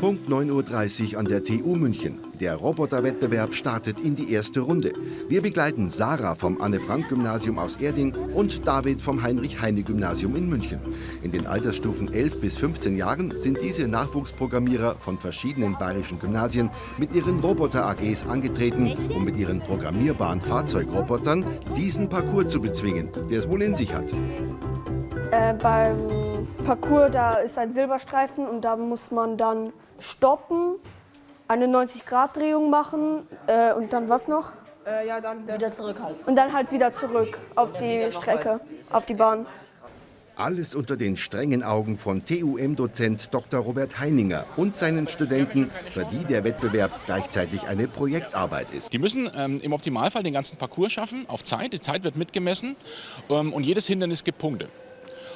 Punkt 9.30 Uhr an der TU München. Der Roboterwettbewerb startet in die erste Runde. Wir begleiten Sarah vom Anne-Frank-Gymnasium aus Erding und David vom Heinrich-Heine-Gymnasium in München. In den Altersstufen 11 bis 15 Jahren sind diese Nachwuchsprogrammierer von verschiedenen bayerischen Gymnasien mit ihren Roboter-AGs angetreten, um mit ihren programmierbaren Fahrzeugrobotern diesen Parcours zu bezwingen, der es wohl in sich hat. Äh, beim Parcours, da ist ein Silberstreifen und da muss man dann stoppen, eine 90-Grad-Drehung machen äh, und dann was noch? Äh, ja, dann wieder zurück halt. Und dann halt wieder zurück auf die Strecke, auf die Bahn. Alles unter den strengen Augen von TUM-Dozent Dr. Robert Heininger und seinen Studenten, für die der Wettbewerb gleichzeitig eine Projektarbeit ist. Die müssen ähm, im Optimalfall den ganzen Parcours schaffen, auf Zeit. Die Zeit wird mitgemessen ähm, und jedes Hindernis gibt Punkte.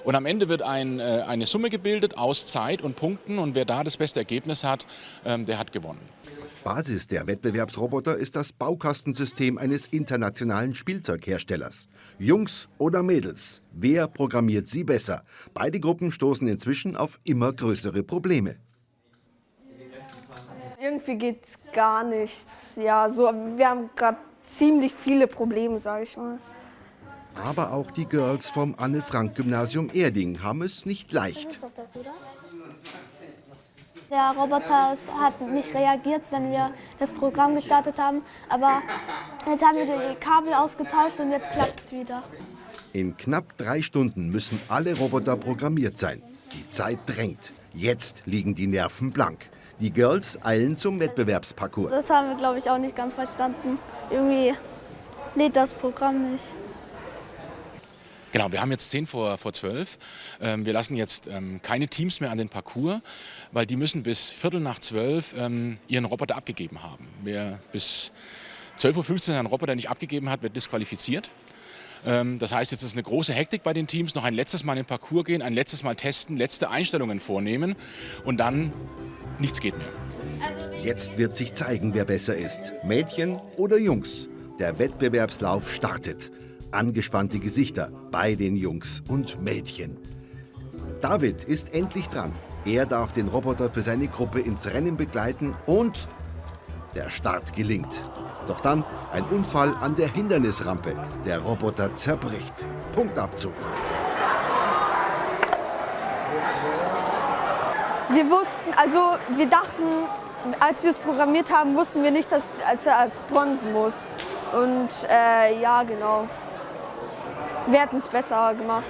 Und am Ende wird ein, äh, eine Summe gebildet aus Zeit und Punkten und wer da das beste Ergebnis hat, ähm, der hat gewonnen. Basis der Wettbewerbsroboter ist das Baukastensystem eines internationalen Spielzeugherstellers. Jungs oder Mädels, wer programmiert sie besser? Beide Gruppen stoßen inzwischen auf immer größere Probleme. Irgendwie geht gar nichts. Ja, so, wir haben gerade ziemlich viele Probleme, sage ich mal. Aber auch die Girls vom Anne-Frank-Gymnasium Erding haben es nicht leicht. Der Roboter hat nicht reagiert, wenn wir das Programm gestartet haben. Aber jetzt haben wir die Kabel ausgetauscht und jetzt klappt es wieder. In knapp drei Stunden müssen alle Roboter programmiert sein. Die Zeit drängt. Jetzt liegen die Nerven blank. Die Girls eilen zum Wettbewerbsparcours. Das haben wir, glaube ich, auch nicht ganz verstanden. Irgendwie lädt das Programm nicht. Genau, wir haben jetzt 10 vor, vor 12. Ähm, wir lassen jetzt ähm, keine Teams mehr an den Parcours, weil die müssen bis Viertel nach 12 ähm, ihren Roboter abgegeben haben. Wer bis 12.15 Uhr einen Roboter nicht abgegeben hat, wird disqualifiziert. Ähm, das heißt, jetzt ist eine große Hektik bei den Teams, noch ein letztes Mal in den Parcours gehen, ein letztes Mal testen, letzte Einstellungen vornehmen und dann nichts geht mehr. Jetzt wird sich zeigen, wer besser ist. Mädchen oder Jungs. Der Wettbewerbslauf startet angespannte Gesichter bei den Jungs und Mädchen. David ist endlich dran. Er darf den Roboter für seine Gruppe ins Rennen begleiten und der Start gelingt. Doch dann ein Unfall an der Hindernisrampe. Der Roboter zerbricht. Punktabzug. Wir wussten, also wir dachten, als wir es programmiert haben, wussten wir nicht, dass er als bremsen muss. Und äh, ja, genau. Wir hätten es besser gemacht.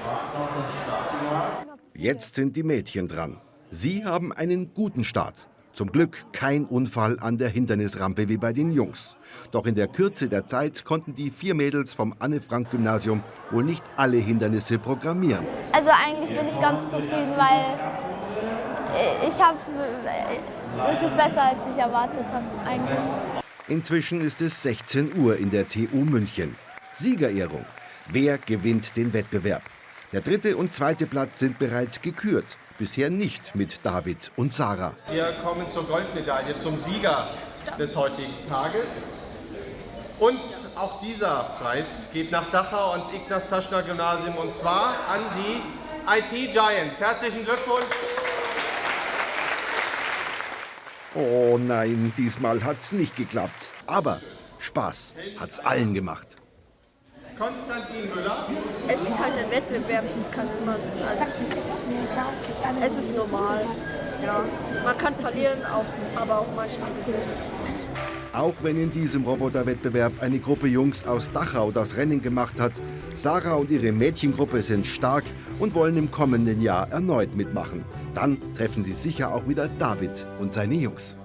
Jetzt sind die Mädchen dran. Sie haben einen guten Start. Zum Glück kein Unfall an der Hindernisrampe wie bei den Jungs. Doch in der Kürze der Zeit konnten die vier Mädels vom Anne-Frank-Gymnasium wohl nicht alle Hindernisse programmieren. Also eigentlich bin ich ganz zufrieden, weil ich habe es ist besser, als ich erwartet habe eigentlich. Inzwischen ist es 16 Uhr in der TU München. Siegerehrung. Wer gewinnt den Wettbewerb? Der dritte und zweite Platz sind bereits gekürt. Bisher nicht mit David und Sarah. Wir kommen zur Goldmedaille, zum Sieger des heutigen Tages. Und auch dieser Preis geht nach Dachau ans Ignaz Taschner Gymnasium und zwar an die IT Giants. Herzlichen Glückwunsch! Oh nein, diesmal hat's nicht geklappt. Aber Spaß hat's allen gemacht. Konstantin Müller. Es ist halt ein Wettbewerb, es kann immer. Also, es ist normal. Ja. Man kann verlieren, auch, aber auch manchmal gewinnen. Auch wenn in diesem Roboterwettbewerb eine Gruppe Jungs aus Dachau das Rennen gemacht hat, Sarah und ihre Mädchengruppe sind stark und wollen im kommenden Jahr erneut mitmachen. Dann treffen sie sicher auch wieder David und seine Jungs.